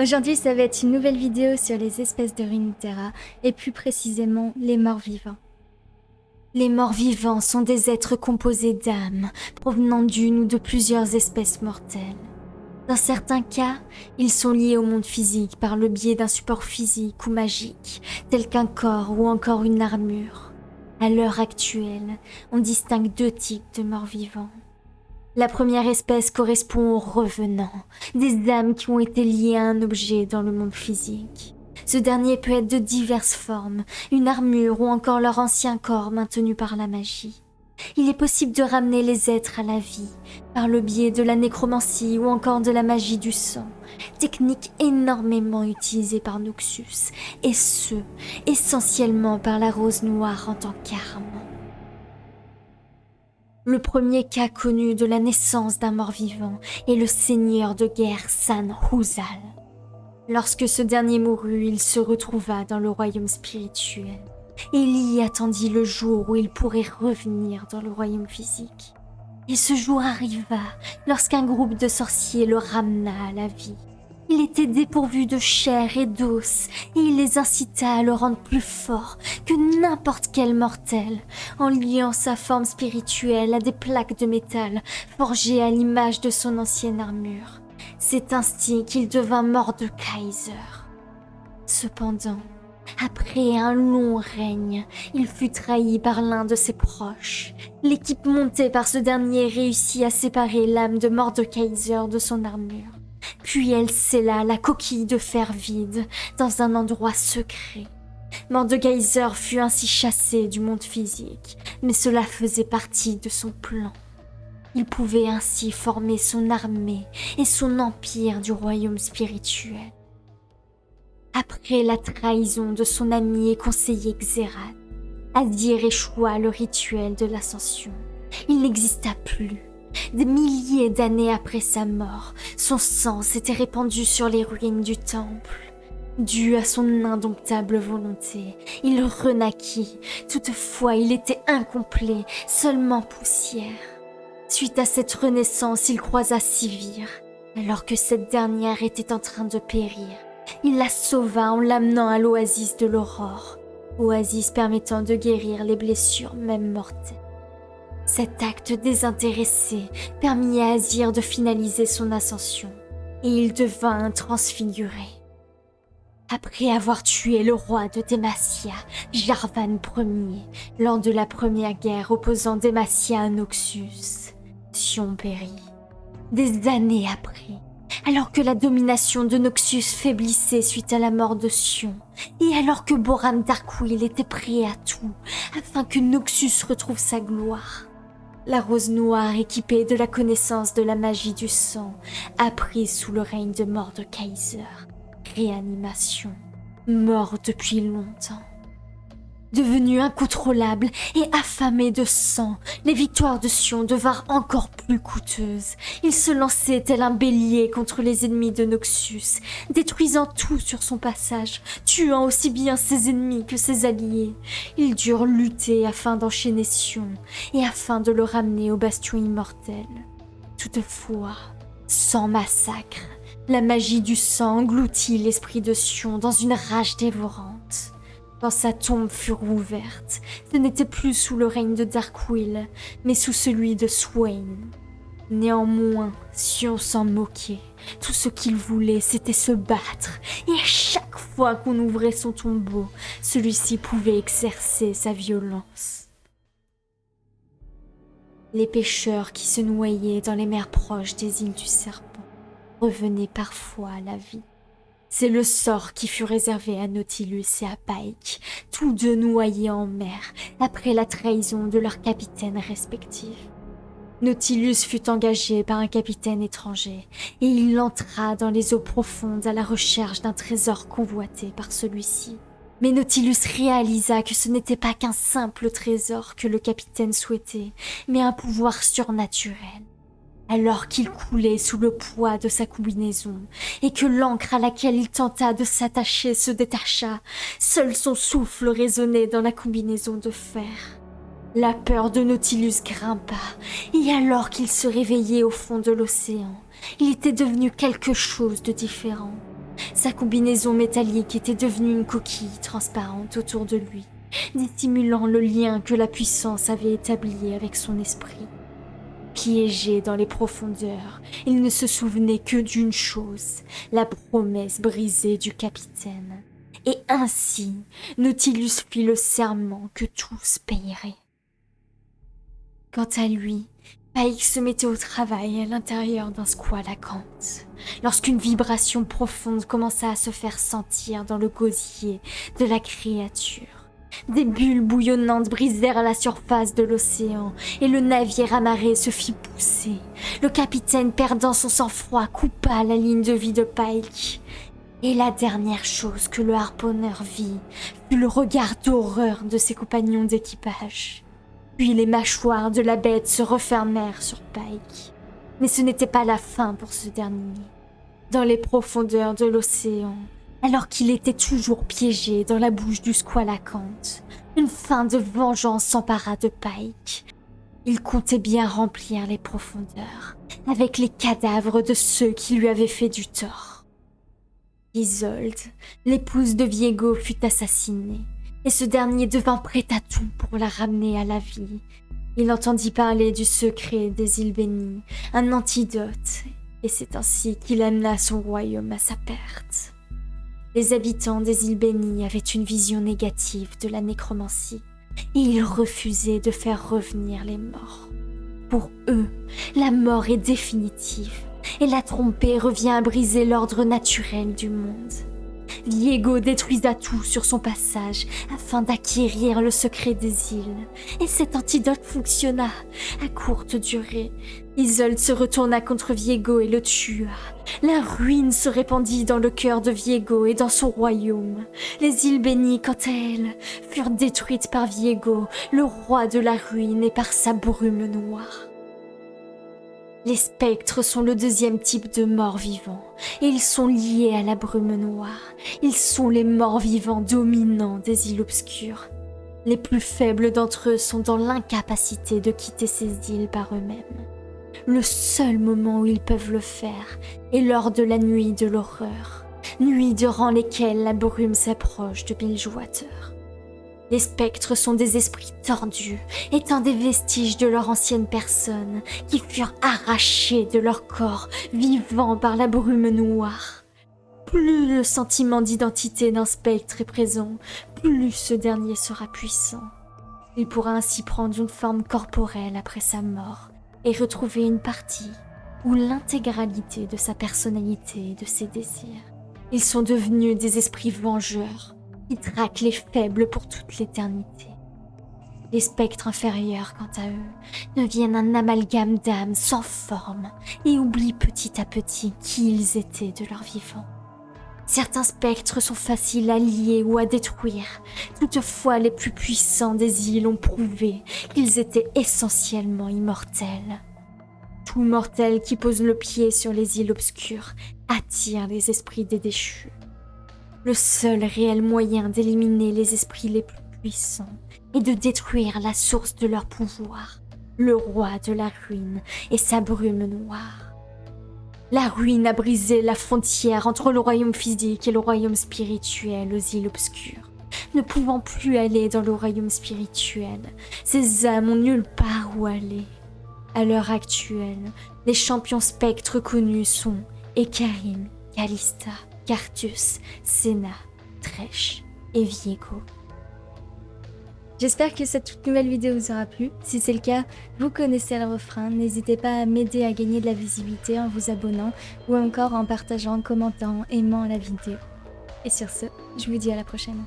Aujourd'hui, ça va être une nouvelle vidéo sur les espèces de Runeterra, et plus précisément les morts vivants. Les morts vivants sont des êtres composés d'âmes, provenant d'une ou de plusieurs espèces mortelles. Dans certains cas, ils sont liés au monde physique par le biais d'un support physique ou magique, tel qu'un corps ou encore une armure. À l'heure actuelle, on distingue deux types de morts vivants. La première espèce correspond aux revenants, des âmes qui ont été liées à un objet dans le monde physique. Ce dernier peut être de diverses formes, une armure ou encore leur ancien corps maintenu par la magie. Il est possible de ramener les êtres à la vie, par le biais de la nécromancie ou encore de la magie du sang, technique énormément utilisée par Noxus, et ce, essentiellement par la rose noire en tant qu'arme. Le premier cas connu de la naissance d'un mort-vivant est le seigneur de guerre San Huzal. Lorsque ce dernier mourut, il se retrouva dans le royaume spirituel. Y attendit le jour où il pourrait revenir dans le royaume physique. Et ce jour arriva lorsqu'un groupe de sorciers le ramena à la vie. Il était dépourvu de chair et d'os, et il les incita à le rendre plus fort que n'importe quel mortel, en liant sa forme spirituelle à des plaques de métal forgées à l'image de son ancienne armure. C'est ainsi qu'il devint mort de Kaiser. Cependant, après un long règne, il fut trahi par l'un de ses proches. L'équipe montée par ce dernier réussit à séparer l'âme de Mordekaiser de son armure. Puis elle scella la coquille de fer vide dans un endroit secret. Mordekaiser fut ainsi chassé du monde physique, mais cela faisait partie de son plan. Il pouvait ainsi former son armée et son empire du royaume spirituel. Après la trahison de son ami et conseiller Xerath, Adir échoua le rituel de l'ascension. Il n'exista plus. Des milliers d'années après sa mort, son sang s'était répandu sur les ruines du temple. Dû à son indomptable volonté, il renaquit. Toutefois, il était incomplet, seulement poussière. Suite à cette renaissance, il croisa Sivir, alors que cette dernière était en train de périr. Il la sauva en l'amenant à l'oasis de l'aurore, oasis permettant de guérir les blessures même mortelles. Cet acte désintéressé permit à Azir de finaliser son ascension, et il devint transfiguré. Après avoir tué le roi de Demacia, Jarvan Ier, lors de la première guerre opposant Demacia à Noxus, Sion périt. Des années après, alors que la domination de Noxus faiblissait suite à la mort de Sion, et alors que Boran Darkwill était prêt à tout afin que Noxus retrouve sa gloire. La rose noire équipée de la connaissance de la magie du sang a pris sous le règne de Mordekaiser. Réanimation. Mort depuis longtemps. Devenu incontrôlable et affamé de sang, les victoires de Sion devinrent encore plus coûteuses. Il se lançait tel un bélier contre les ennemis de Noxus, détruisant tout sur son passage, tuant aussi bien ses ennemis que ses alliés. Ils durent lutter afin d'enchaîner Sion et afin de le ramener au bastion immortel. Toutefois, sans massacre, la magie du sang engloutit l'esprit de Sion dans une rage dévorante. Quand sa tombe fut rouverte, ce n'était plus sous le règne de Darkwill, mais sous celui de Swain. Néanmoins, Sion s'en moquait. Tout ce qu'il voulait, c'était se battre. Et à chaque fois qu'on ouvrait son tombeau, celui-ci pouvait exercer sa violence. Les pêcheurs qui se noyaient dans les mers proches des îles du Serpent revenaient parfois à la vie. C'est le sort qui fut réservé à Nautilus et à Pike, tous deux noyés en mer après la trahison de leurs capitaines respectifs. Nautilus fut engagé par un capitaine étranger et il entra dans les eaux profondes à la recherche d'un trésor convoité par celui-ci. Mais Nautilus réalisa que ce n'était pas qu'un simple trésor que le capitaine souhaitait, mais un pouvoir surnaturel alors qu'il coulait sous le poids de sa combinaison, et que l'encre à laquelle il tenta de s'attacher se détacha, seul son souffle résonnait dans la combinaison de fer. La peur de Nautilus grimpa, et alors qu'il se réveillait au fond de l'océan, il était devenu quelque chose de différent. Sa combinaison métallique était devenue une coquille transparente autour de lui, dissimulant le lien que la puissance avait établi avec son esprit. Piégé dans les profondeurs, il ne se souvenait que d'une chose, la promesse brisée du capitaine. Et ainsi, Nautilus fit le serment que tous payeraient. Quant à lui, Païk se mettait au travail à l'intérieur d'un Kant, lorsqu'une vibration profonde commença à se faire sentir dans le gosier de la créature. Des bulles bouillonnantes brisèrent la surface de l'océan et le navire amarré se fit pousser. Le capitaine, perdant son sang-froid, coupa la ligne de vie de Pike. Et la dernière chose que le harponneur vit fut le regard d'horreur de ses compagnons d'équipage. Puis les mâchoires de la bête se refermèrent sur Pike. Mais ce n'était pas la fin pour ce dernier. Dans les profondeurs de l'océan, alors qu'il était toujours piégé dans la bouche du squalacante, une fin de vengeance s'empara de Pike. Il comptait bien remplir les profondeurs avec les cadavres de ceux qui lui avaient fait du tort. Isolde, l'épouse de Viego, fut assassinée et ce dernier devint prêt à tout pour la ramener à la vie. Il entendit parler du secret des îles bénies, un antidote, et c'est ainsi qu'il amena son royaume à sa perte. Les habitants des îles bénies avaient une vision négative de la nécromancie, et ils refusaient de faire revenir les morts. Pour eux, la mort est définitive, et la trompée revient à briser l'ordre naturel du monde. Diego détruisa tout sur son passage afin d'acquérir le secret des îles. Et cet antidote fonctionna à courte durée. Isolde se retourna contre Viego et le tua. La ruine se répandit dans le cœur de Viego et dans son royaume. Les îles bénies, quant à elles, furent détruites par Viego, le roi de la ruine, et par sa brume noire. Les spectres sont le deuxième type de morts vivants, et ils sont liés à la brume noire. Ils sont les morts vivants dominants des îles obscures. Les plus faibles d'entre eux sont dans l'incapacité de quitter ces îles par eux-mêmes. Le seul moment où ils peuvent le faire est lors de la nuit de l'horreur, nuit durant lesquelles la brume s'approche de Bilgewater. Les spectres sont des esprits tordus, étant des vestiges de leur ancienne personne, qui furent arrachés de leur corps, vivants par la brume noire. Plus le sentiment d'identité d'un spectre est présent, plus ce dernier sera puissant. Il pourra ainsi prendre une forme corporelle après sa mort et retrouver une partie ou l'intégralité de sa personnalité et de ses désirs. Ils sont devenus des esprits vengeurs, traquent les faibles pour toute l'éternité. Les spectres inférieurs, quant à eux, deviennent un amalgame d'âmes sans forme et oublient petit à petit qui ils étaient de leur vivant. Certains spectres sont faciles à lier ou à détruire. Toutefois, les plus puissants des îles ont prouvé qu'ils étaient essentiellement immortels. Tout mortel qui pose le pied sur les îles obscures attire les esprits des déchus. Le seul réel moyen d'éliminer les esprits les plus puissants est de détruire la source de leur pouvoir, le roi de la ruine et sa brume noire. La ruine a brisé la frontière entre le royaume physique et le royaume spirituel aux îles obscures. Ne pouvant plus aller dans le royaume spirituel, ces âmes ont nulle part où aller. À l'heure actuelle, les champions spectres connus sont Ekarim, Kalista, Cartus, Senna, Tresh et Viego. J'espère que cette toute nouvelle vidéo vous aura plu. Si c'est le cas, vous connaissez le refrain. N'hésitez pas à m'aider à gagner de la visibilité en vous abonnant ou encore en partageant, commentant, aimant la vidéo. Et sur ce, je vous dis à la prochaine.